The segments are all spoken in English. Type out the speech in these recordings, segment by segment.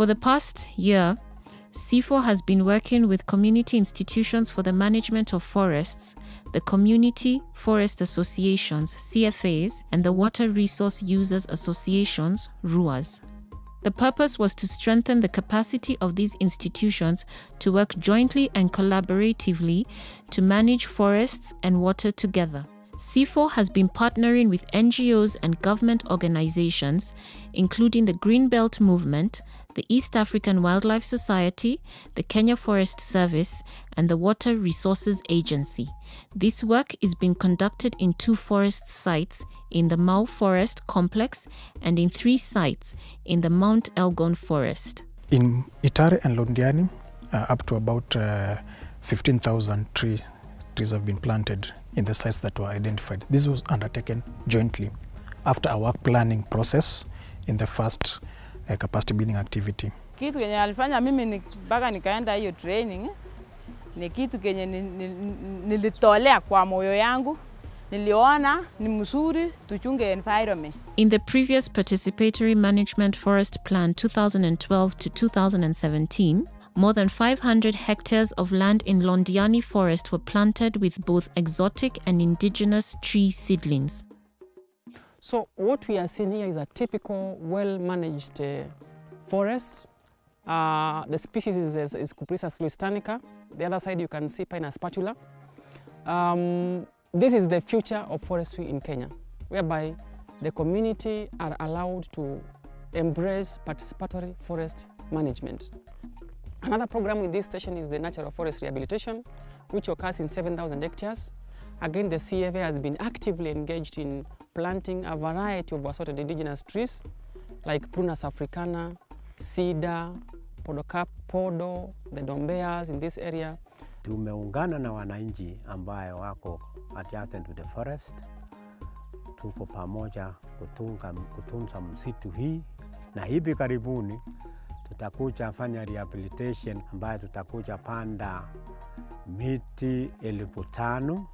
For the past year, CIFOR has been working with community institutions for the management of forests, the Community Forest Associations, CFAs, and the Water Resource Users Associations, RUAs. The purpose was to strengthen the capacity of these institutions to work jointly and collaboratively to manage forests and water together. CIFOR has been partnering with NGOs and government organizations, including the Greenbelt Movement, the East African Wildlife Society, the Kenya Forest Service, and the Water Resources Agency. This work is being conducted in two forest sites in the Mau Forest Complex and in three sites in the Mount Elgon Forest. In Itare and Londiani, uh, up to about uh, 15,000 trees, trees have been planted in the sites that were identified. This was undertaken jointly after a work planning process in the first uh, capacity building activity. Kitu kenye alifanya mimi mpaka nikaenda hiyo training ni kitu kenye nilitolea kwa moyo yangu niliona ni mzuri tuchunge environment. In the previous Participatory Management Forest Plan 2012 to 2017, more than 500 hectares of land in Londiani Forest were planted with both exotic and indigenous tree seedlings. So what we are seeing here is a typical well-managed uh, forest. Uh, the species is, is, is Cupressus lusitanica. The other side you can see Pinus patula. Um, this is the future of forestry in Kenya, whereby the community are allowed to embrace participatory forest management. Another program with this station is the natural forest rehabilitation, which occurs in 7,000 hectares. Again, the CFA has been actively engaged in planting a variety of assorted indigenous trees like Prunus africana, cedar, podocarp, podo, the dombeas in this area. Tumeungana na wananchi ambayo wako adjacent to the forest. Tuko pamoja kutunga, kutunza msitu hii na hivi karibuni tutakuja fanya rehabilitation ambayo tutakuja panda miti elfu tano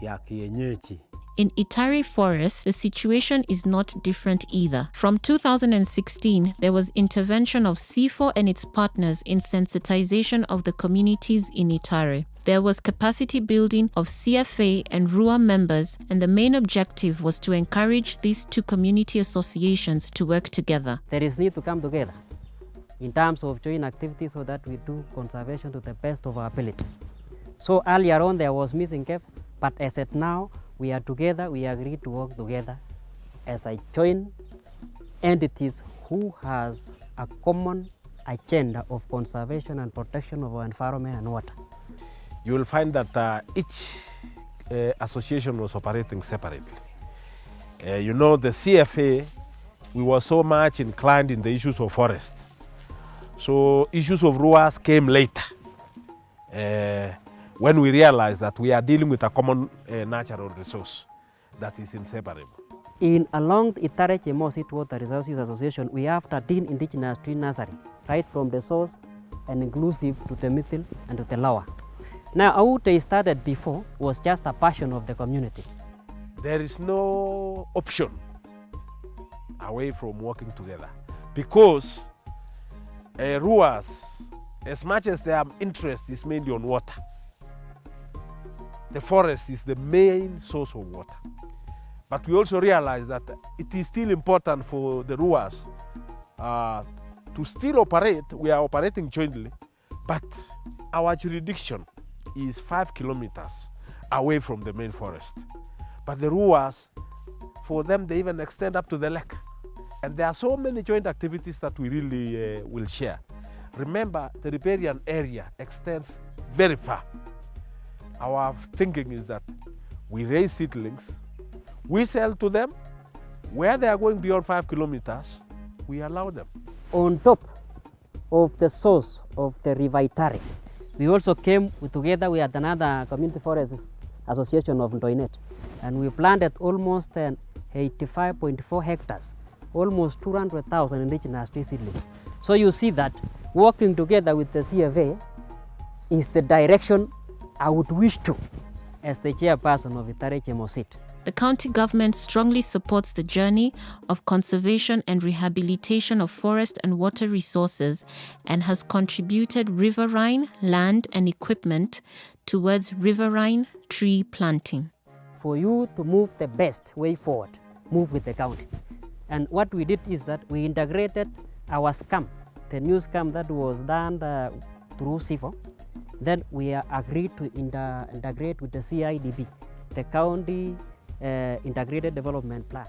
ya kienyeji. In Itare Forest, the situation is not different either. From 2016, there was intervention of CIFOR and its partners in sensitization of the communities in Itare. There was capacity building of CFA and RUA members, and the main objective was to encourage these two community associations to work together. There is need to come together in terms of joint activities so that we do conservation to the best of our ability. So earlier on there was missing gap, but as at now we are together, we agree to work together as a joint entities who has a common agenda of conservation and protection of our environment and water. You will find that uh, each uh, association was operating separately. Uh, you know, the CFA, we were so much inclined in the issues of forest. So issues of RUAS came later uh, when we realize that we are dealing with a common uh, natural resource that is inseparable. In along the Itare Chemosit Water Resource Use Association, we have 13 indigenous tree nursery, right from the source and inclusive to the middle and to the lower. Now, they started before was just a passion of the community. There is no option away from working together because uh, RUAs, as much as their interest is mainly on water, the forest is the main source of water. But we also realize that it is still important for the RUAs uh, to still operate. We are operating jointly, but our jurisdiction is five kilometers away from the main forest. But the RUAs, for them, they even extend up to the lake. And there are so many joint activities that we really uh, will share. Remember, the riparian area extends very far. Our thinking is that we raise seedlings, we sell to them, where they are going beyond five kilometers, we allow them. On top of the source of the River Itare, we also came together with another community forest association of Ndoinet, and we planted almost 85.4 hectares almost 200,000 indigenous tree seedlings. So you see that working together with the CFA is the direction I would wish to as the chairperson of Itare Chemosit. The county government strongly supports the journey of conservation and rehabilitation of forest and water resources and has contributed riverine land and equipment towards riverine tree planting. For you to move the best way forward, move with the county. And what we did is that we integrated our scam, the new scam that was done uh, through CIFOR. Then we agreed to integrate with the CIDB, the County uh, Integrated Development Plan.